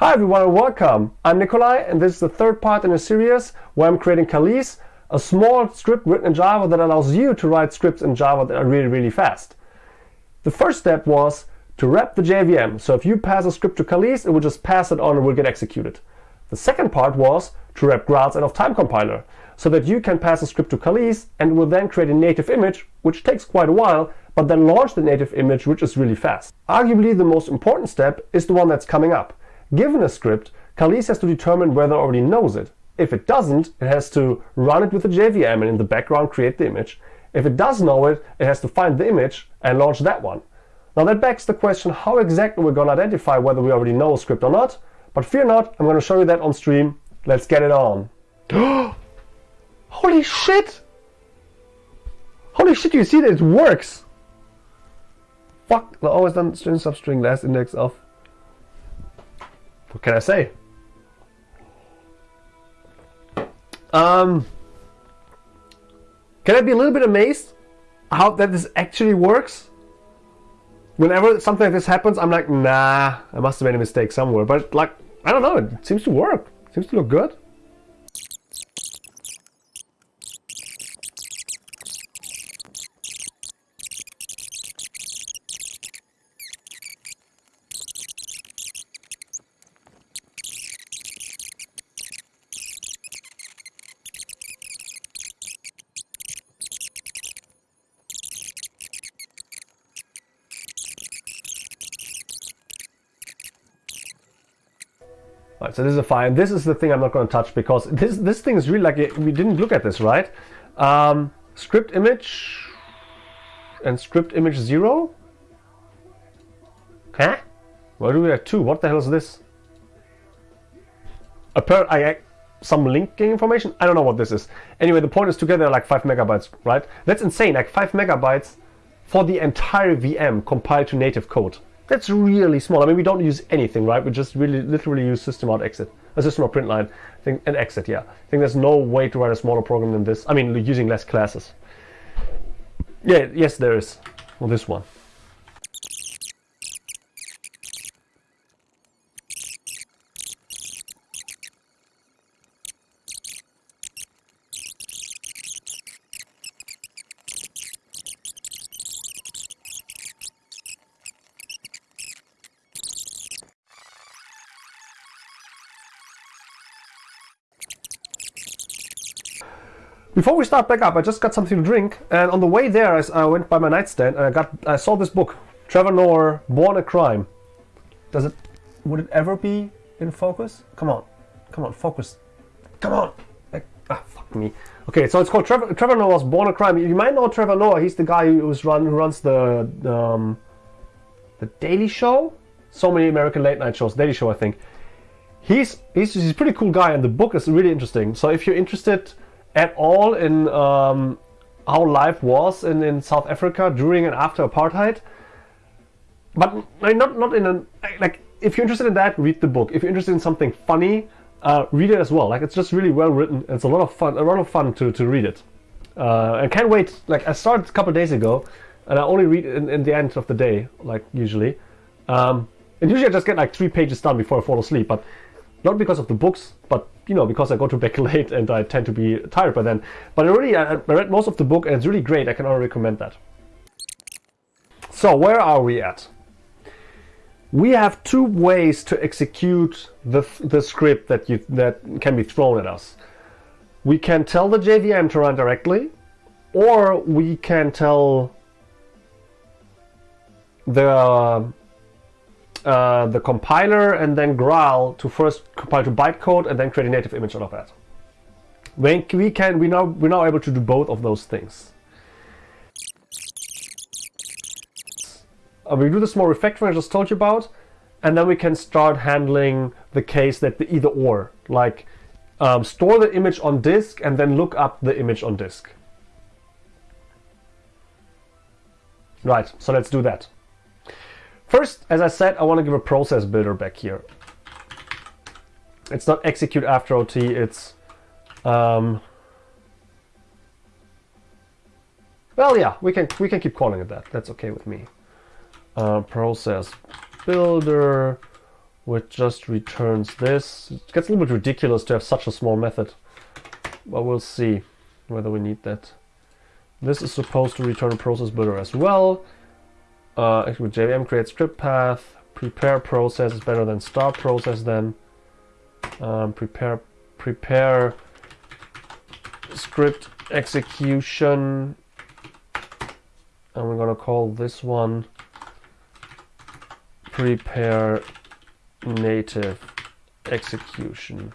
Hi everyone and welcome. I'm Nikolai and this is the third part in a series where I'm creating Kalisz, a small script written in Java that allows you to write scripts in Java that are really, really fast. The first step was to wrap the JVM. So if you pass a script to Kalisz, it will just pass it on and will get executed. The second part was to wrap Graal's ahead of time compiler so that you can pass a script to Kalisz and will then create a native image, which takes quite a while, but then launch the native image, which is really fast. Arguably the most important step is the one that's coming up. Given a script, Kalisz has to determine whether it already knows it. If it doesn't, it has to run it with the JVM and in the background create the image. If it does know it, it has to find the image and launch that one. Now that begs the question how exactly we're going to identify whether we already know a script or not. But fear not, I'm going to show you that on stream. Let's get it on. Holy shit! Holy shit, you see that it works! Fuck, the always done string substring last index of what can I say? Um, can I be a little bit amazed how that this actually works? Whenever something like this happens, I'm like, nah, I must have made a mistake somewhere. But like, I don't know, it seems to work. It seems to look good. So this is a file. This is the thing I'm not going to touch because this this thing is really like we didn't look at this right. Um, script image and script image zero. Huh? Where do we have two? What the hell is this? A per I some linking information. I don't know what this is. Anyway, the point is together like five megabytes, right? That's insane. Like five megabytes for the entire VM compiled to native code. That's really small. I mean, we don't use anything, right? We just really literally use system out exit, a uh, system out print line, I think, and exit. Yeah, I think there's no way to write a smaller program than this. I mean, using less classes. Yeah, yes, there is. Well, this one. Before we start back up, I just got something to drink, and on the way there, I, I went by my nightstand and I got I saw this book, Trevor Noah, Born a Crime. Does it? Would it ever be in focus? Come on, come on, focus. Come on. ah, fuck me. Okay, so it's called Trevor, Trevor Noah's Born a Crime. You might know Trevor Noah. He's the guy who's run who runs the um, the Daily Show. So many American late night shows. Daily Show, I think. He's he's he's a pretty cool guy, and the book is really interesting. So if you're interested at all in um, how life was in, in South Africa during and after apartheid. But not not in a like if you're interested in that, read the book. If you're interested in something funny, uh, read it as well. Like it's just really well written. It's a lot of fun, a lot of fun to, to read it. Uh, I can't wait. Like I started a couple days ago, and I only read in, in the end of the day, like usually. Um, and usually I just get like three pages done before I fall asleep. But not because of the books, but you know because I go to bed late and I tend to be tired by then. But I really I, read most of the book and it's really great. I can only recommend that. So where are we at? We have two ways to execute the, the script that you that can be thrown at us. We can tell the JVM to run directly, or we can tell the uh, the compiler and then Graal to first compile to bytecode and then create a native image out of that. When we can, we now we're now able to do both of those things. Uh, we do the small refactoring I just told you about, and then we can start handling the case that the either or, like um, store the image on disk and then look up the image on disk. Right, so let's do that. First, as I said, I want to give a process builder back here. It's not execute after OT, it's... Um, well, yeah, we can, we can keep calling it that. That's okay with me. Uh, process builder which just returns this. It gets a little bit ridiculous to have such a small method, but we'll see whether we need that. This is supposed to return a process builder as well. Uh, JVM create script path, prepare process is better than start process then. Um, prepare prepare script execution and we're gonna call this one prepare native execution.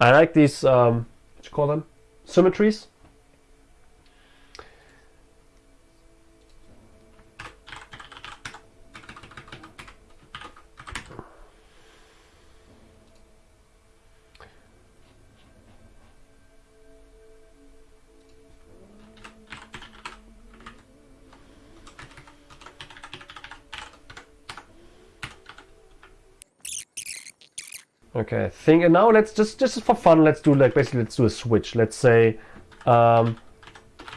I like these, um, what you call them? Symmetries. Okay, thing and now let's just just for fun let's do like basically let's do a switch. Let's say um,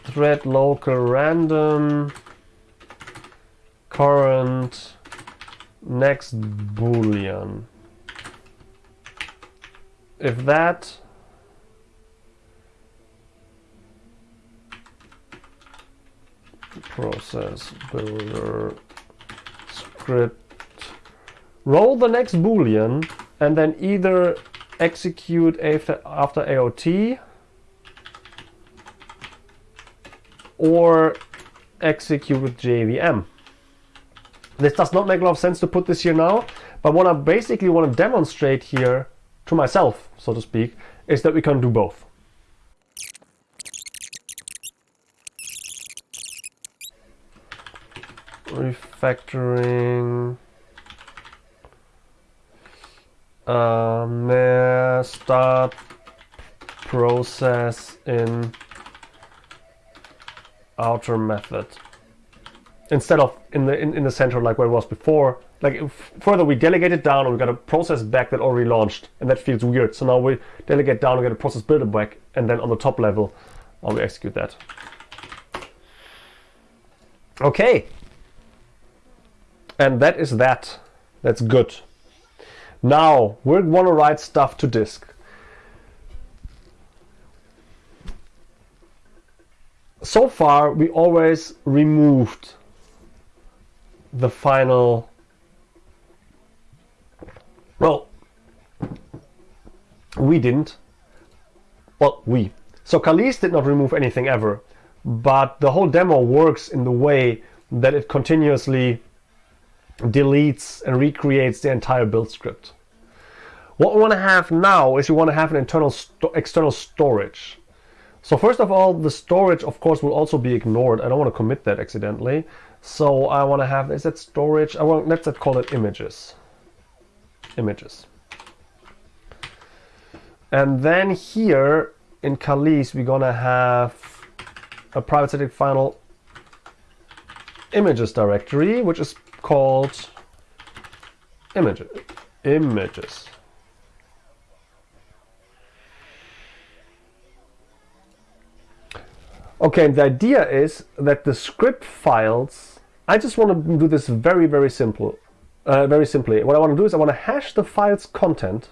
thread local random current next boolean. If that process builder script roll the next boolean and then either execute after, after AOT or execute with JVM. This does not make a lot of sense to put this here now, but what I basically want to demonstrate here to myself, so to speak, is that we can do both. Refactoring um, start process in outer method? Instead of in the in, in the center like where it was before. Like further we delegate it down and we got a process back that already launched and that feels weird. So now we delegate down and get a process builder back and then on the top level uh, we execute that. Okay. And that is that. That's good now, we want to write stuff to disk. So far, we always removed the final, well, we didn't, well, we. So Kalisz did not remove anything ever, but the whole demo works in the way that it continuously deletes and recreates the entire build script. What we want to have now is we want to have an internal external storage. So first of all, the storage, of course, will also be ignored. I don't want to commit that accidentally. So I want to have, is that storage? I want, let's call it images. Images. And then here in Kalisz, we're going to have a private static final images directory, which is called images. Images. Okay, the idea is that the script files, I just want to do this very, very simple, uh, very simply. What I want to do is I want to hash the file's content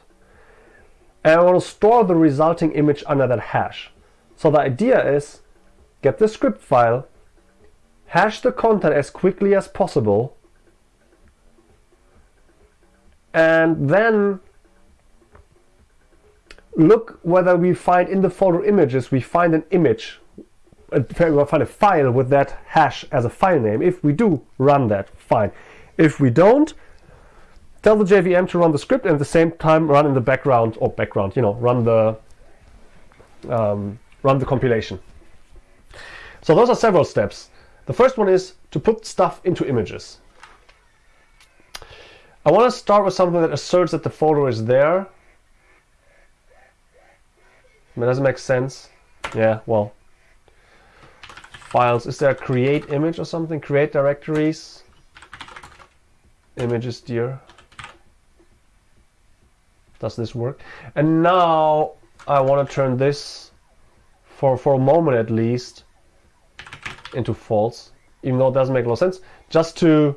and I want to store the resulting image under that hash. So the idea is get the script file, hash the content as quickly as possible, and then look whether we find in the folder images, we find an image, we find a file with that hash as a file name. If we do, run that, fine. If we don't, tell the JVM to run the script and at the same time run in the background, or background, you know, run the, um, run the compilation. So those are several steps. The first one is to put stuff into images. I want to start with something that asserts that the folder is there. That doesn't make sense. Yeah, well. Files. Is there a create image or something? Create directories. Images dear. Does this work? And now I want to turn this, for, for a moment at least, into false. Even though it doesn't make a lot of sense. Just to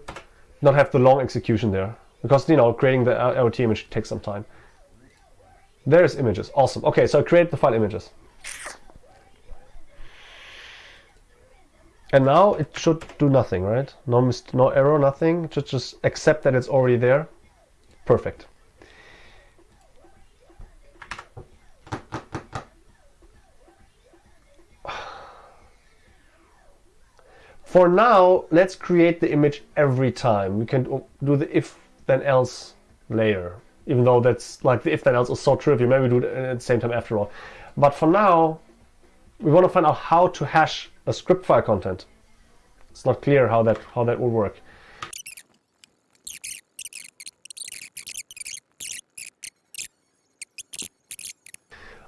not have the long execution there because you know creating the AOT image takes some time. There's images. Awesome. Okay, so create the file images. And now it should do nothing, right? No, mist no error, nothing. Just just accept that it's already there. Perfect. For now, let's create the image every time. We can do the if then else later, even though that's like the if then else is so trivial. Maybe do it at the same time after all. But for now, we want to find out how to hash a script file content. It's not clear how that how that will work.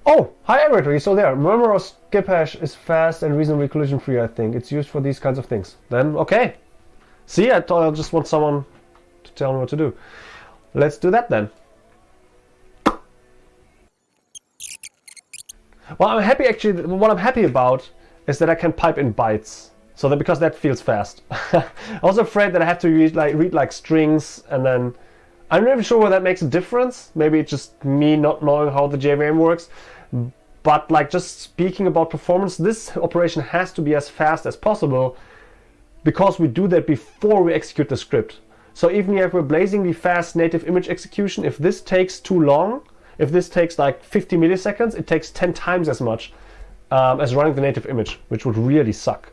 Oh, hi Everett, are you still there? Remember our skip hash is fast and reasonably collision free, I think. It's used for these kinds of things. Then, okay. See, I I just want someone tell me what to do. Let's do that then. Well, I'm happy actually, what I'm happy about is that I can pipe in bytes. So that because that feels fast. I was afraid that I have to read like, read like strings and then I'm not even sure whether that makes a difference. Maybe it's just me not knowing how the JVM works. But like just speaking about performance, this operation has to be as fast as possible because we do that before we execute the script. So even if we're blazingly fast native image execution, if this takes too long, if this takes like 50 milliseconds, it takes 10 times as much um, as running the native image, which would really suck.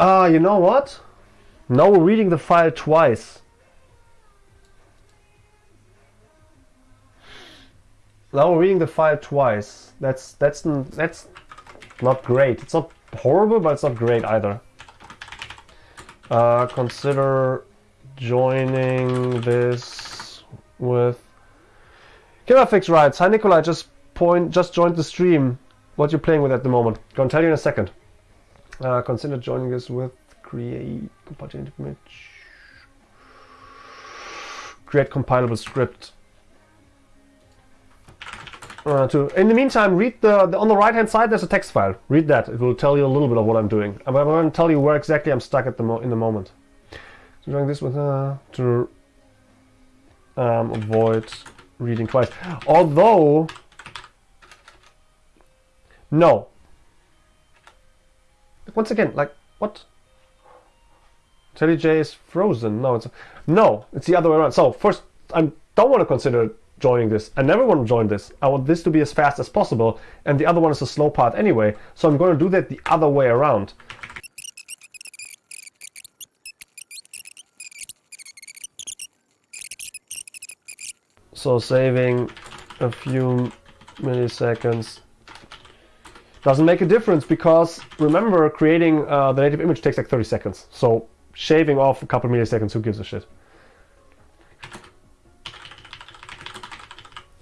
Ah, uh, you know what? Now we're reading the file twice. Now we're reading the file twice. That's that's that's not great. It's not horrible, but it's not great either. Uh, consider joining this with Fix writes, Hi Nikolai, just point just joined the stream. What you playing with at the moment? Gonna tell you in a second. Uh, consider joining us with create compilable image. Create compilable script. Uh, to, in the meantime, read the, the, on the right hand side. There's a text file. Read that. It will tell you a little bit of what I'm doing. I'm, I'm going to tell you where exactly I'm stuck at the in the moment. So doing this with uh, to um, avoid reading twice. Although, no, once again, like, what? IntelliJ is frozen. No, it's no, it's the other way around. So first, I don't want to consider joining this. I never want to join this. I want this to be as fast as possible, and the other one is a slow part anyway. So I'm going to do that the other way around. So saving a few milliseconds doesn't make a difference because remember creating uh, the native image takes like 30 seconds. So shaving off a couple milliseconds, who gives a shit?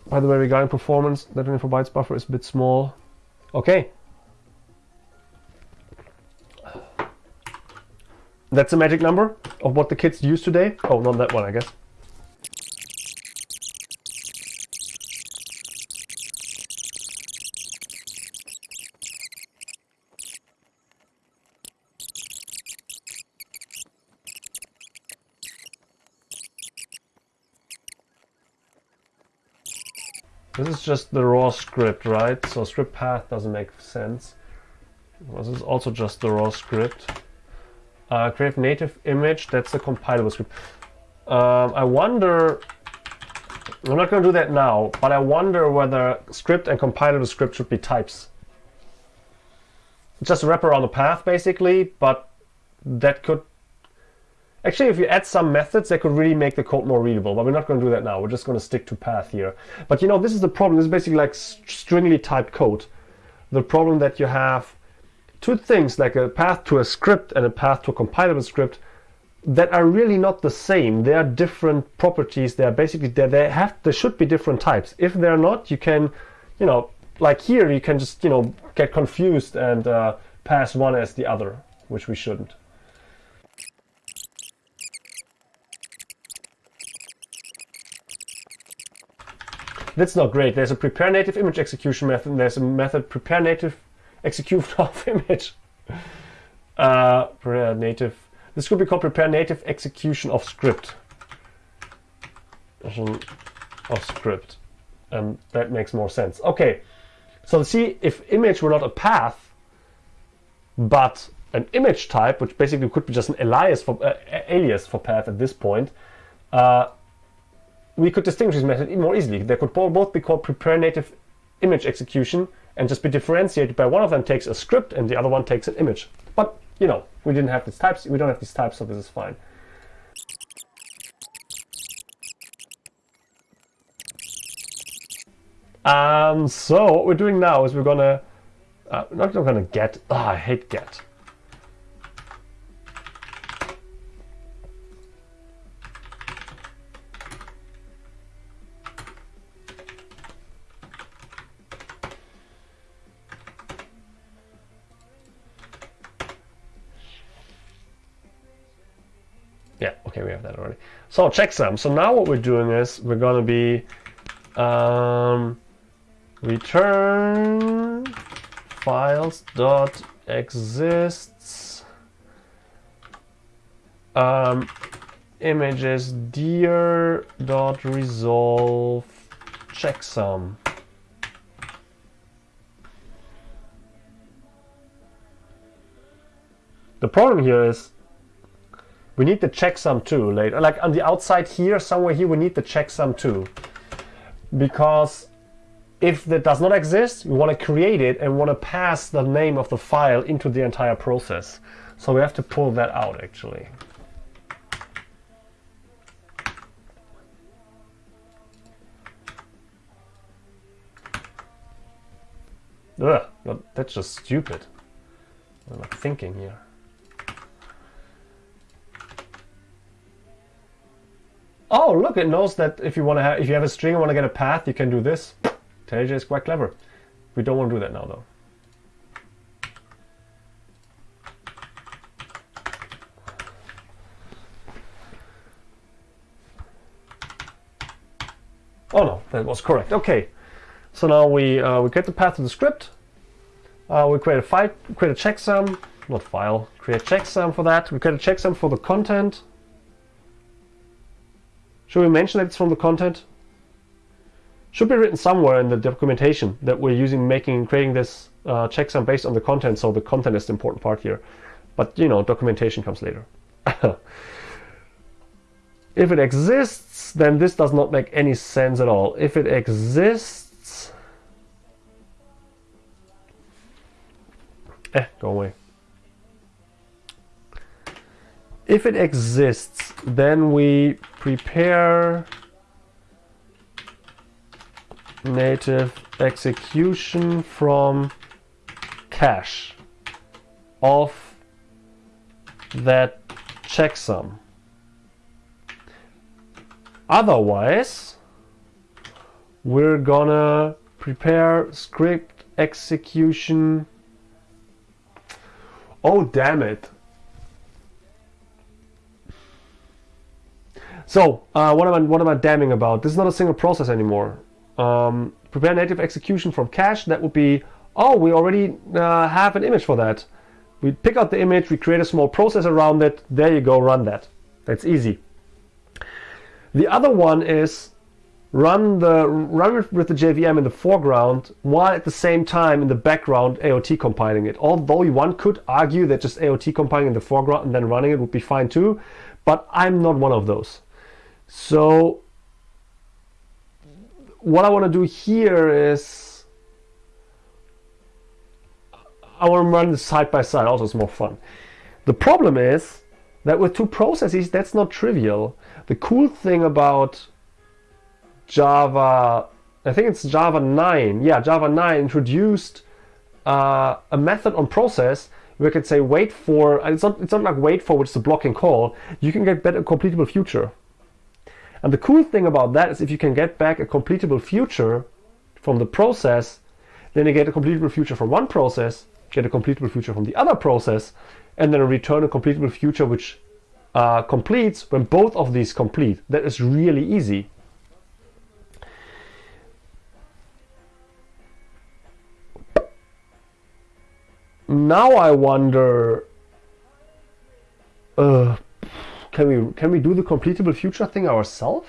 By the way, regarding performance, that info bytes buffer is a bit small. Okay. That's a magic number of what the kids use today. Oh, not that one, I guess. Just the raw script, right? So script path doesn't make sense. This is also just the raw script. Uh, create native image, that's the compilable script. Um, I wonder, I'm not going to do that now, but I wonder whether script and compilable script should be types. Just wrap around the path basically, but that could Actually, if you add some methods, that could really make the code more readable, but we're not going to do that now. We're just going to stick to path here. But you know, this is the problem. This is basically like stringly typed code. The problem that you have two things, like a path to a script and a path to a compilable script, that are really not the same. They are different properties. They are basically, they, they have, there should be different types. If they're not, you can, you know, like here, you can just, you know, get confused and uh, pass one as the other, which we shouldn't. That's not great. There's a prepare native image execution method, and there's a method prepare native execute of image. Uh, prepare native. This could be called prepare native execution of script. Of script. And that makes more sense. Okay, so see if image were not a path, but an image type, which basically could be just an alias for, uh, alias for path at this point, uh, we could distinguish this method more easily. They could both be called prepare native image execution and just be differentiated by one of them takes a script and the other one takes an image. But, you know, we didn't have these types, we don't have these types, so this is fine. Um, so what we're doing now is we're gonna, uh, not gonna get, oh, I hate get. So checksum. So now what we're doing is we're gonna be um, return files dot exists um, images dir dot resolve checksum. The problem here is we need the checksum too later. Like on the outside here, somewhere here, we need the checksum too. Because if that does not exist, we want to create it and want to pass the name of the file into the entire process. So we have to pull that out actually. Ugh, that's just stupid. I'm I thinking here? Oh, look, it knows that if you want to have, if you have a string and want to get a path, you can do this. IntelliJ is quite clever. We don't want to do that now, though. Oh no, that was correct. Okay, so now we uh, we get the path to the script. Uh, we create a file, create a checksum, not file, create checksum for that. We create a checksum for the content. Should we mention that it's from the content? Should be written somewhere in the documentation that we're using making creating this uh, checksum based on the content, so the content is the important part here. But you know, documentation comes later. if it exists, then this does not make any sense at all. If it exists, eh, go away. If it exists, then we prepare native execution from cache of that checksum. Otherwise, we're gonna prepare script execution. Oh, damn it. So uh, what am I what am I damning about? This is not a single process anymore. Um, prepare native execution from cache. That would be oh we already uh, have an image for that. We pick out the image, we create a small process around it. There you go, run that. That's easy. The other one is run the run with the JVM in the foreground while at the same time in the background AOT compiling it. Although one could argue that just AOT compiling in the foreground and then running it would be fine too, but I'm not one of those. So what I want to do here is I want to run this side by side also it's more fun. The problem is that with two processes that's not trivial. The cool thing about Java, I think it's Java 9, yeah Java 9 introduced uh, a method on process we could say wait for, it's not, it's not like wait for which is a blocking call, you can get better completable future. And the cool thing about that is if you can get back a completable future from the process, then you get a completable future from one process, get a completable future from the other process, and then return a completable future which uh, completes when both of these complete. That is really easy. Now I wonder, uh, can we can we do the completable future thing ourselves?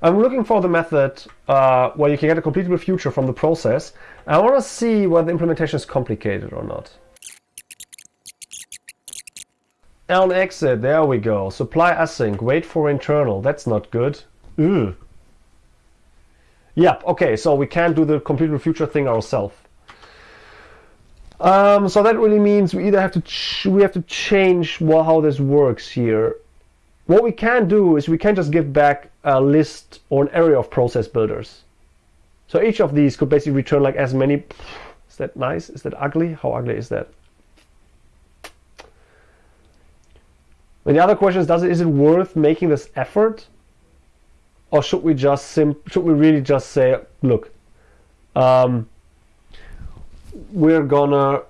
I'm looking for the method uh, where you can get a completable future from the process. I want to see whether the implementation is complicated or not. On exit, there we go. Supply async, wait for internal. That's not good. Ugh. Yep, okay, so we can't do the completable future thing ourselves. Um, so that really means we either have to we have to change well, how this works here. What we can do is we can just give back a list or an array of process builders. So each of these could basically return like as many. Is that nice? Is that ugly? How ugly is that? And the other question is, does it is it worth making this effort or should we just sim should we really just say look um, we're gonna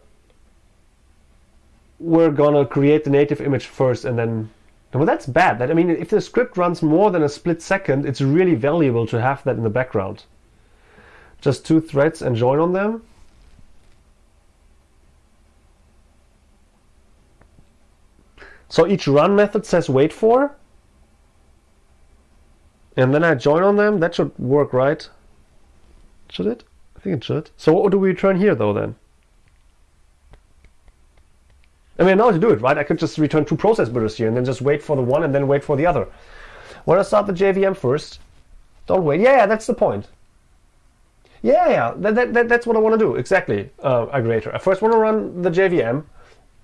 we're gonna create the native image first and then well that's bad that I mean if the script runs more than a split second it's really valuable to have that in the background just two threads and join on them so each run method says wait for and then I join on them. That should work, right? Should it? I think it should. So what do we return here, though, then? I mean, I how to do it, right? I could just return two process builders here and then just wait for the one and then wait for the other. Want to start the JVM first? Don't wait. Yeah, yeah, that's the point. Yeah, yeah, that, that, that, that's what I want to do. Exactly, uh, aggregator. I first want to run the JVM,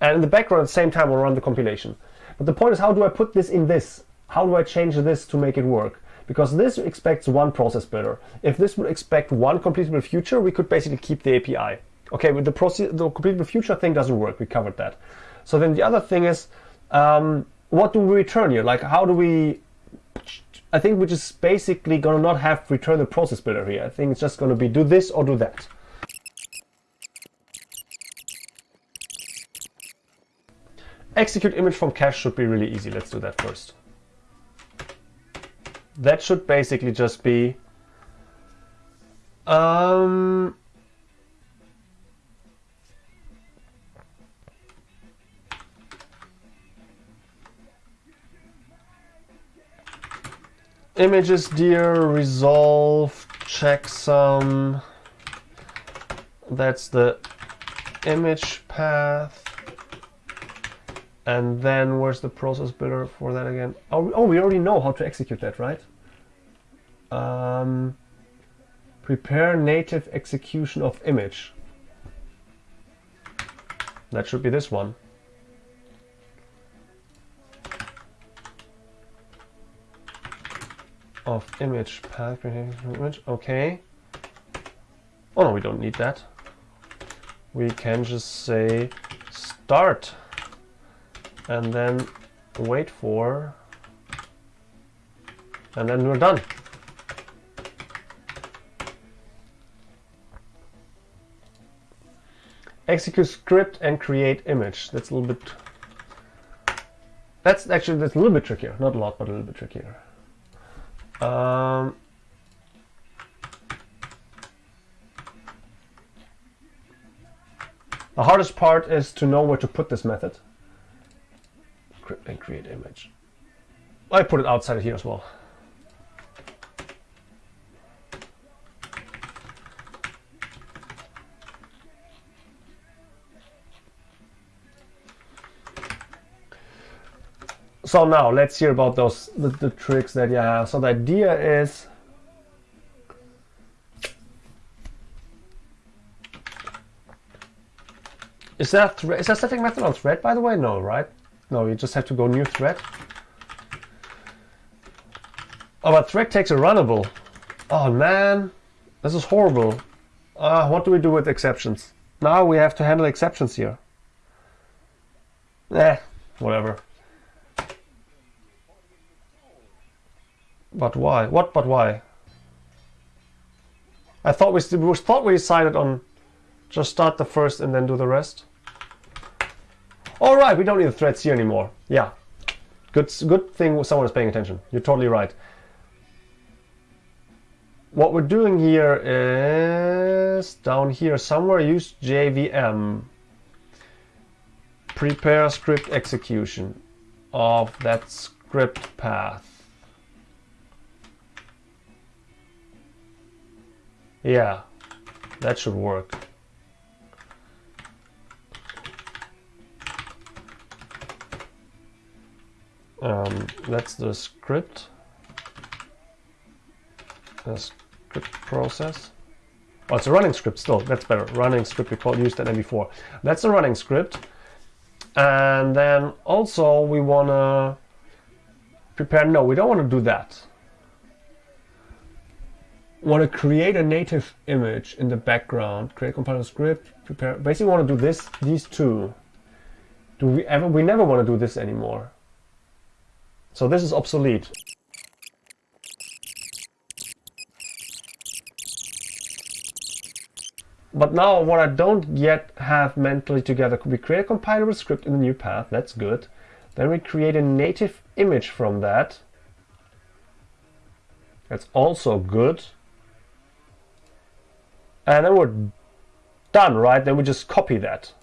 and in the background at the same time, I'll run the compilation. But the point is, how do I put this in this? How do I change this to make it work? Because this expects one process builder. If this would expect one completable future, we could basically keep the API. Okay, with the, the completable future thing doesn't work. We covered that. So then the other thing is, um, what do we return here? Like, how do we? I think we're just basically gonna not have return the process builder here. I think it's just gonna be do this or do that. Execute image from cache should be really easy. Let's do that first that should basically just be um, images dir resolve checksum that's the image path. And then where's the process builder for that again? Oh, oh we already know how to execute that right um, prepare native execution of image. That should be this one. Of image path image. Okay. Oh no, we don't need that. We can just say start and then wait for and then we're done. Execute script and create image. That's a little bit. That's actually that's a little bit trickier. Not a lot, but a little bit trickier. Um, the hardest part is to know where to put this method. Script and create image. I put it outside of here as well. So now let's hear about those the, the tricks that you have. So the idea is Is that is that setting method on thread by the way? No, right? No, you just have to go new thread. Oh, but thread takes a runnable. Oh man, this is horrible. Uh, what do we do with exceptions? Now we have to handle exceptions here. Eh, whatever. But why? What but why? I thought we, we thought we decided on just start the first and then do the rest. All right, we don't need the threads here anymore. Yeah, good, good thing someone is paying attention. You're totally right. What we're doing here is down here somewhere use JVM. Prepare script execution of that script path. Yeah, that should work. Um, that's the script. The script process. Oh, it's a running script still. That's better. Running script we used that before. That's a running script. And then also we want to prepare. No, we don't want to do that. Want to create a native image in the background. Create compiler script. Prepare. Basically, want to do this. These two. Do we ever? We never want to do this anymore. So this is obsolete. But now what I don't yet have mentally together, we create a compilable script in the new path, that's good. Then we create a native image from that. That's also good. And then we're done, right? Then we just copy that.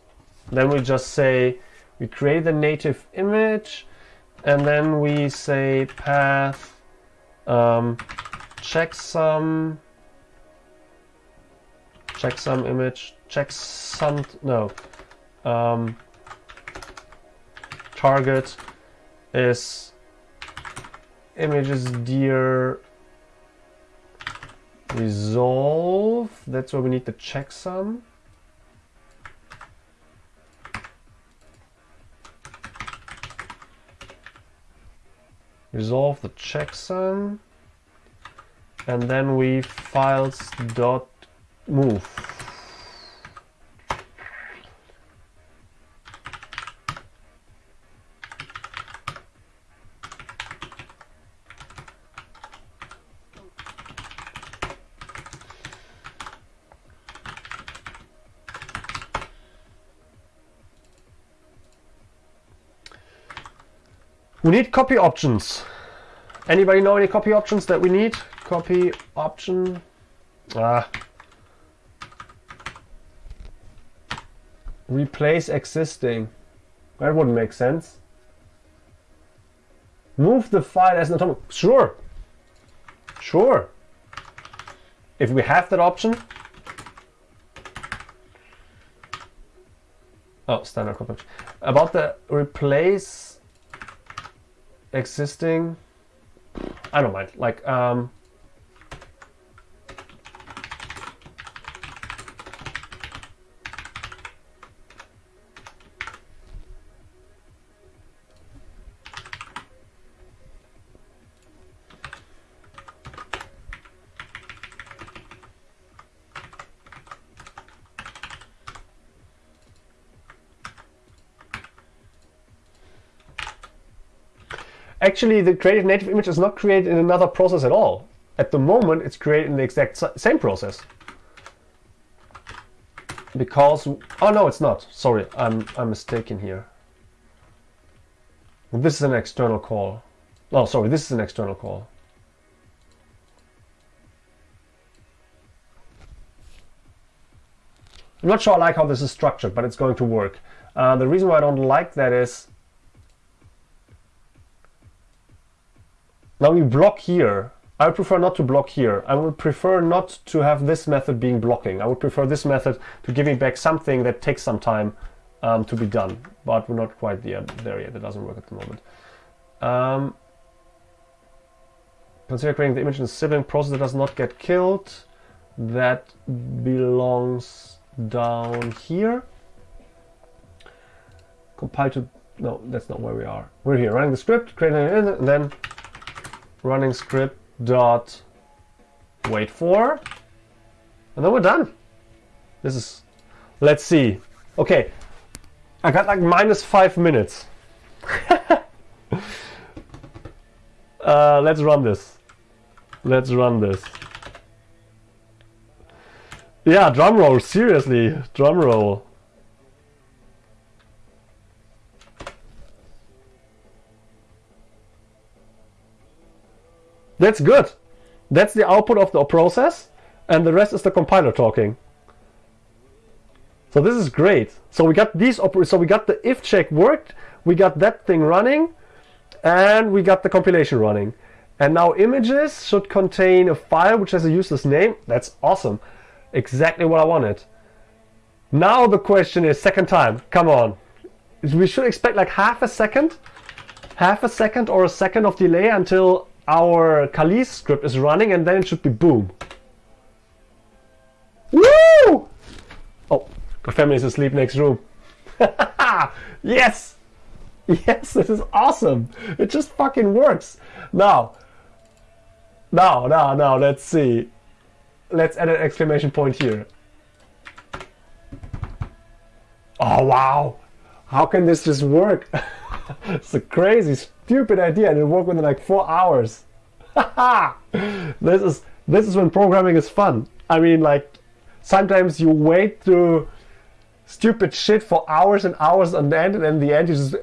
Then we just say, we create the native image, and then we say path um, checksum checksum image checksum no um, target is images dir resolve. That's where we need the checksum resolve the checksum and then we files dot move We need copy options. Anybody know any copy options that we need? Copy option. Ah. Replace existing. That wouldn't make sense. Move the file as an atomic. Sure. Sure. If we have that option. Oh, standard copy. About the replace existing. I don't mind. Like, um, actually the creative native image is not created in another process at all. At the moment, it's created in the exact same process. Because, oh no, it's not. Sorry, I'm, I'm mistaken here. This is an external call. Oh, sorry, this is an external call. I'm not sure I like how this is structured, but it's going to work. Uh, the reason why I don't like that is Now we block here. I would prefer not to block here. I would prefer not to have this method being blocking. I would prefer this method to give me back something that takes some time um, to be done. But we're not quite there, there yet. It doesn't work at the moment. Um, consider creating the image in a sibling process that does not get killed. That belongs down here. Compile to... No, that's not where we are. We're here, running the script, creating it, and then running script dot wait for and then we're done. This is let's see. Okay I got like minus five minutes. Uh, let's run this. Let's run this. Yeah, drum roll, seriously, drum roll. That's good. That's the output of the process, and the rest is the compiler talking. So this is great. So we got these so we got the if check worked, we got that thing running, and we got the compilation running. And now images should contain a file which has a useless name. That's awesome. Exactly what I wanted. Now the question is second time. Come on. We should expect like half a second, half a second or a second of delay until our Kali script is running and then it should be boom. Woo! Oh, family is asleep next room. yes! Yes, this is awesome. It just fucking works. Now, now, now, now, let's see. Let's add an exclamation point here. Oh, wow. How can this just work? it's a crazy, stupid idea and it worked within like four hours. this is this is when programming is fun. I mean, like sometimes you wait through stupid shit for hours and hours on end, and in the end you just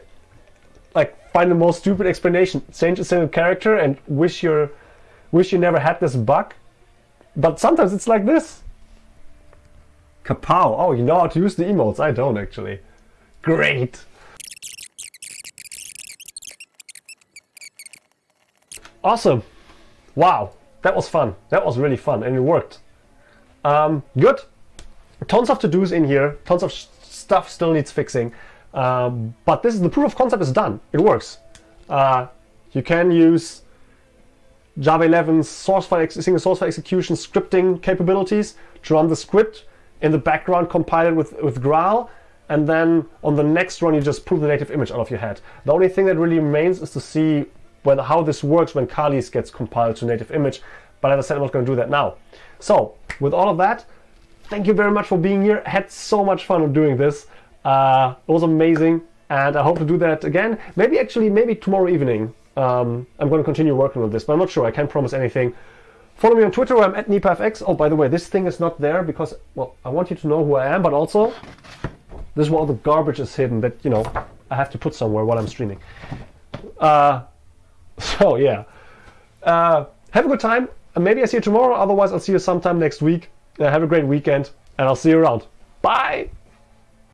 like find the most stupid explanation, change a single character, and wish you wish you never had this bug. But sometimes it's like this. Kapow! Oh, you know how to use the emotes. I don't actually. Great. Awesome. Wow, that was fun. That was really fun and it worked. Um, good. Tons of to-dos in here. Tons of stuff still needs fixing. Um, but this is the proof of concept is done. It works. Uh, you can use Java 11's source file single source file execution scripting capabilities to run the script in the background, compile it with, with Graal, and then on the next run you just pull the native image out of your head. The only thing that really remains is to see whether how this works when Kali's gets compiled to native image. But as I said, I'm not going to do that now. So with all of that, thank you very much for being here. I had so much fun doing this. Uh, it was amazing. And I hope to do that again. Maybe actually, maybe tomorrow evening. Um, I'm going to continue working on this, but I'm not sure. I can't promise anything. Follow me on Twitter where I'm at NipaFX. Oh, by the way, this thing is not there because, well, I want you to know who I am, but also this is where all the garbage is hidden that, you know, I have to put somewhere while I'm streaming. Uh, So yeah, uh, have a good time. Maybe I see you tomorrow. Otherwise, I'll see you sometime next week. Uh, have a great weekend, and I'll see you around. Bye.